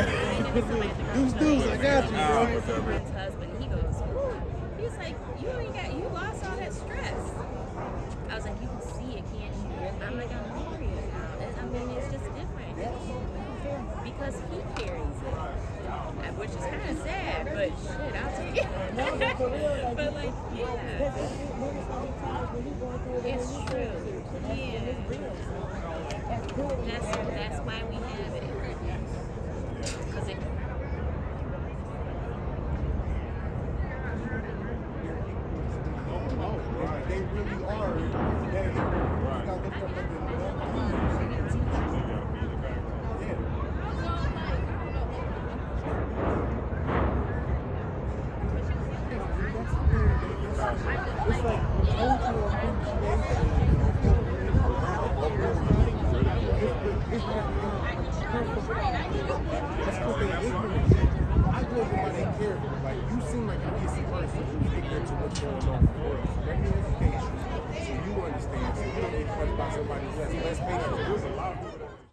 Yeah. Deuce, deuce, I got you, bro. what's up, husband, he goes, "Ooh." he's like, you ain't got, you lost all that stress. I was like, you can see it, can't you? I'm like, I'm serious now. It- I mean, it's just different. Because he carries it. Which is kind of sad, but shit, I'll take it. but like, yeah. It's true. Yeah. That's, that's why we have it. Because it, They really are. Yeah. You gotta look up at the- Yeah. It's like cultural appreciation. It's not That's because they ignorant. I go by their. Like you seem like a decent person who's ignorant to what's going on the world. Your education so you understand. So you don't get crushed by somebody who has less patience.